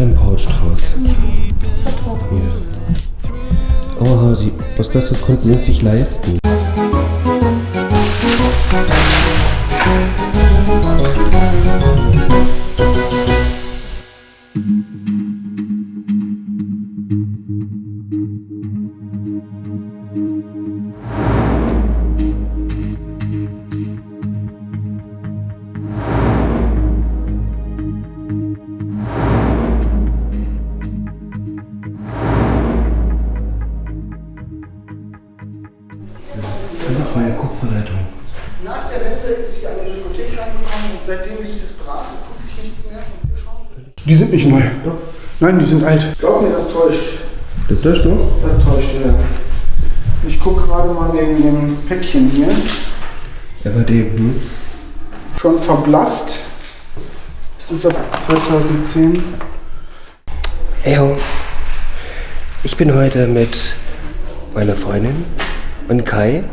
Ein Paulstrauß. Hier. Oh, Hasi, was Besseres konnten wir uns nicht leisten. Seitdem liegt es brach. Es tut sich nichts mehr. Die sind nicht neu. Nein, die sind alt. Glaub mir, das täuscht. Das löscht du? Das täuscht, ja. Ich gucke gerade mal wegen dem Päckchen hier. RD, hm? Schon verblasst. Das ist auf 2010. Hey ho. Ich bin heute mit meiner Freundin und Kai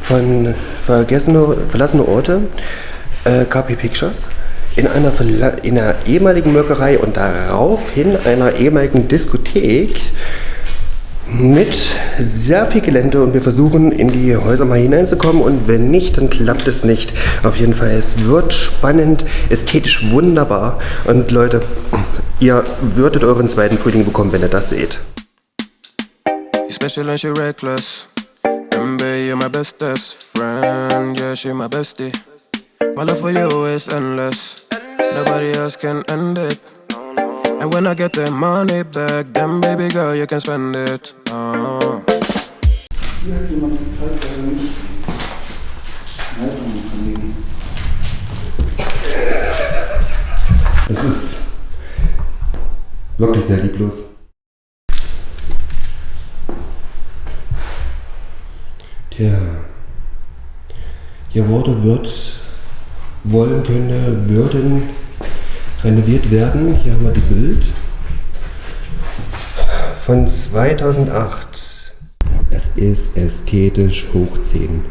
von Vergessene, Verlassene Orte, äh, KP Pictures, in einer, in einer ehemaligen Molkerei und daraufhin einer ehemaligen Diskothek mit sehr viel Gelände und wir versuchen in die Häuser mal hineinzukommen und wenn nicht, dann klappt es nicht. Auf jeden Fall, es wird spannend, ästhetisch wunderbar und Leute, ihr würdet euren zweiten Frühling bekommen, wenn ihr das seht. You special and she reckless. MB, you're my bestest friend. Yeah, she my bestie. My love for you is endless. Nobody else can end it. And when I get the money back, then baby girl, you can spend it. Oh. Hier er Leitungen verlegen. Es ist wirklich sehr lieblos. Tja, hier wurde, wird, wollen, könne, würden renoviert werden. Hier haben wir die Bild von 2008. Es ist ästhetisch hoch 10.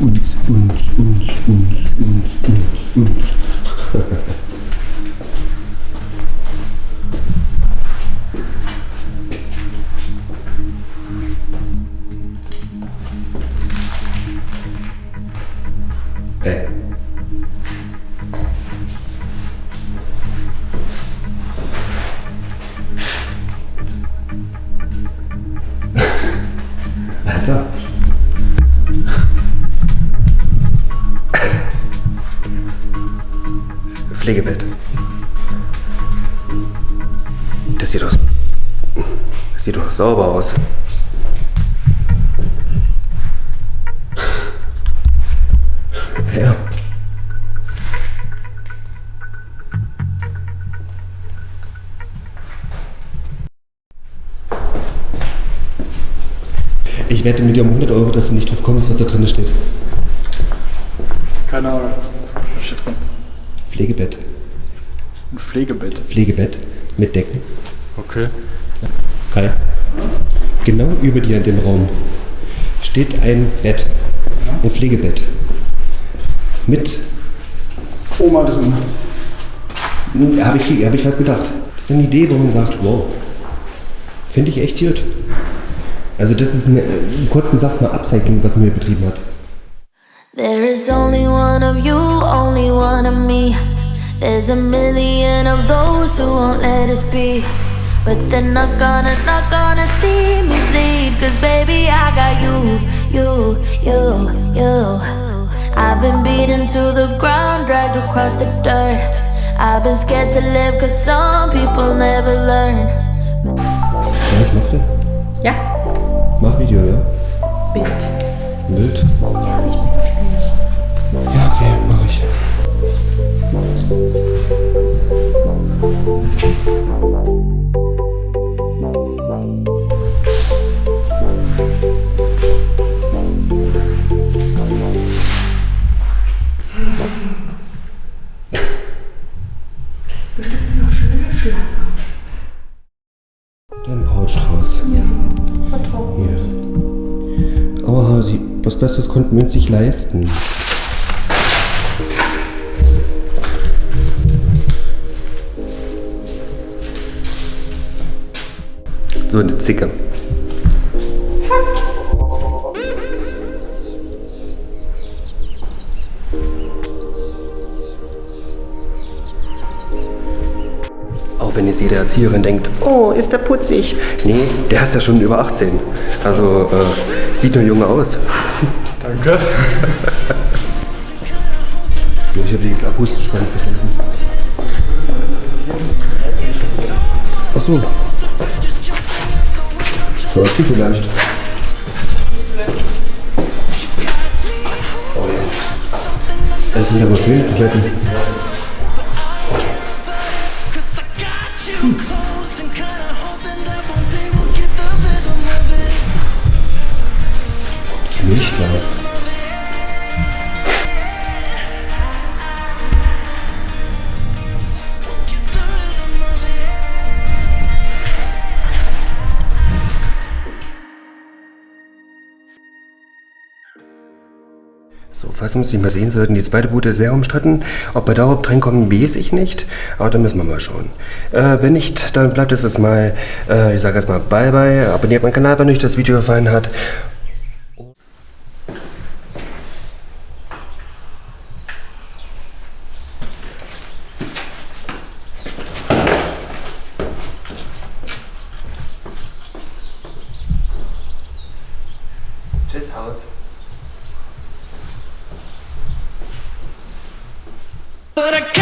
Uns, uns, uns, uns, uns, uns, uns. sieht doch sauber aus. Ja. Ich wette mit dir um 100 Euro, dass du nicht drauf kommst, was da drin steht. Keine Ahnung. Was steht drin? Pflegebett. Ein Pflegebett. Pflegebett mit Decken. Okay. Kai. Genau über dir in dem Raum steht ein Bett. Ein Pflegebett. Mit, Oma drin. habe ich, hab ich was gedacht. Das ist eine Idee, wo man sagt, wow, finde ich echt gut. Also das ist eine, kurz gesagt eine Upcycling, was man hier betrieben hat. There is only one of you, only one of me. There's a million of those who won't let us be. But they're not gonna, not gonna see me bleed. Cause baby, I got you, you, you, you. I've been beaten to the ground, dragged across the dirt. I've been scared to live cause some people never learn. Ja, ich mach den. Ja, Mach Video, ja? Bild. Bild? Ja, Oh, sie, was Besseres konnten wir uns nicht leisten. So eine Zicke. Wenn jetzt jede Erzieherin denkt, oh, ist der putzig. Nee, der ist ja schon über 18. Also äh, sieht nur jung aus. Danke. Ich habe sie jetzt akustisch gar nicht verstanden. Ach so. Ja, die vielleicht. Oh ja. Das sind aber schön, die Uns nicht mehr sehen sollten, die zweite Bude ist sehr umstritten. Ob wir da überhaupt reinkommen, weiß ich nicht. Aber da müssen wir mal schauen. Äh, wenn nicht, dann bleibt es jetzt mal, äh, ich sage erstmal bye bye. Abonniert meinen Kanal, wenn euch das Video gefallen hat. Tschüss, Haus. But I got